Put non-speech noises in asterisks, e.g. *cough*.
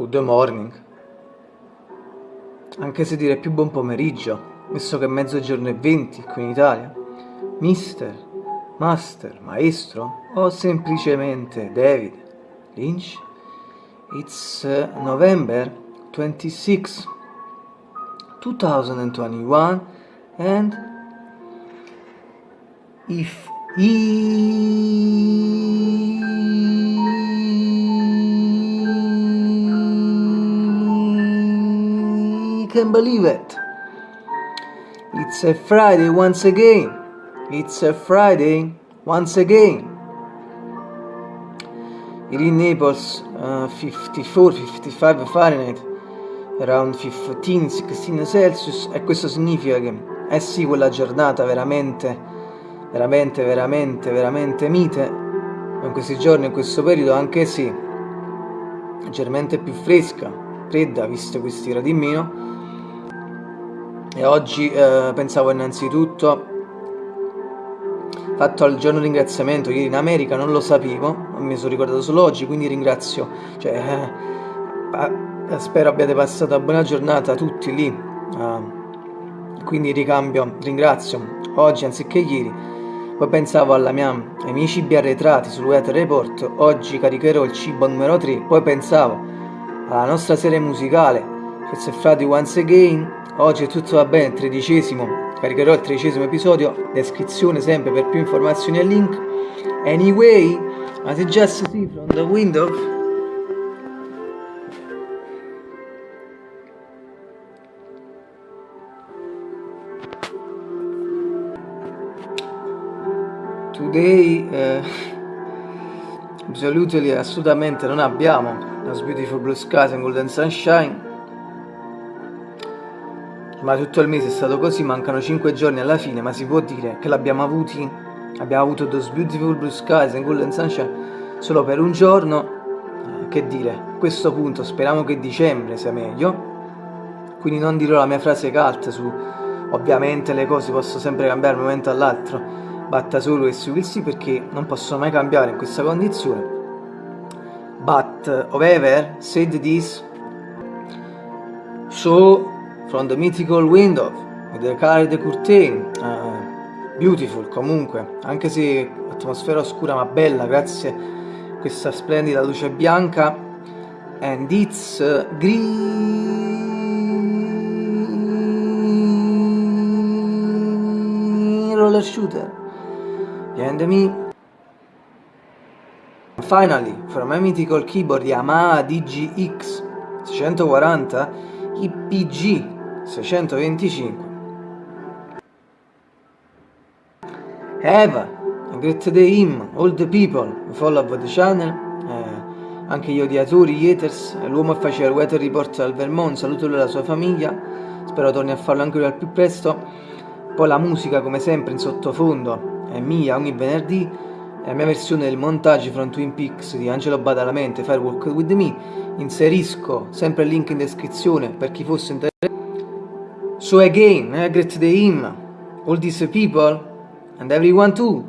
good morning, anche se dire più buon pomeriggio, visto che è mezzogiorno e venti qui in Italia, mister, master, maestro o semplicemente David Lynch, it's uh, November 26, 2021 and if he can believe it. It's a Friday once again. It's a Friday once again. Here in Naples, uh, 54, 55 Fahrenheit, around 15, 16 Celsius, e questo significa che, eh sì, quella giornata veramente veramente, veramente, veramente mite in questi giorni, in questo periodo, anche se leggermente più fresca, fredda, visto questi gradi in meno. E oggi eh, pensavo innanzitutto, fatto al giorno ringraziamento, ieri in America non lo sapevo, mi sono ricordato solo oggi, quindi ringrazio, cioè, eh, spero abbiate passato una buona giornata tutti lì, eh, quindi ricambio, ringrazio. Oggi anziché ieri poi pensavo mia, ai miei cibi arretrati sul Weather Report, oggi caricherò il cibo numero 3, poi pensavo alla nostra serie musicale, Forse Frati Once Again, oggi è tutto va bene, tredicesimo, caricherò il tredicesimo episodio, descrizione sempre per più informazioni e link. Anyway, as you just see from the window, today *laughs* absolutely assolutamente non abbiamo. Those Beautiful Blue Skies and Golden Sunshine ma tutto il mese è stato così, mancano 5 giorni alla fine, ma si può dire che l'abbiamo avuti, abbiamo avuto Those Beautiful Blue Skies and Golden Sunshine solo per un giorno, eh, che dire, a questo punto speriamo che dicembre sia meglio, quindi non dirò la mia frase cult su ovviamente le cose possono sempre cambiare da un momento all'altro, batta solo e su sì perché non possono mai cambiare in questa condizione. But however said this, so from the mythical window with the colored curtain, uh, beautiful comunque, anche se atmosfera oscura ma bella grazie a questa splendida luce bianca. And it's uh, green roller shooter. Behind me. Finally, from my mythical keyboard Yamaha DGX 640 IPG 625 Eva, great day him, all the people who follow the channel eh, anche gli odiatori, gli haters, l'uomo che faceva il weather report al Vermont, saluto lui e la sua famiglia, spero torni a farlo anche lui al più presto, poi la musica come sempre in sottofondo, è mia ogni venerdì, è la mia versione del montaggio from Twin Peaks di Angelo Badalamenti, Firewalk With Me, inserisco sempre il link in descrizione per chi fosse interessato. So again, I greet the him, all these people, and everyone too.